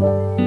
Bye.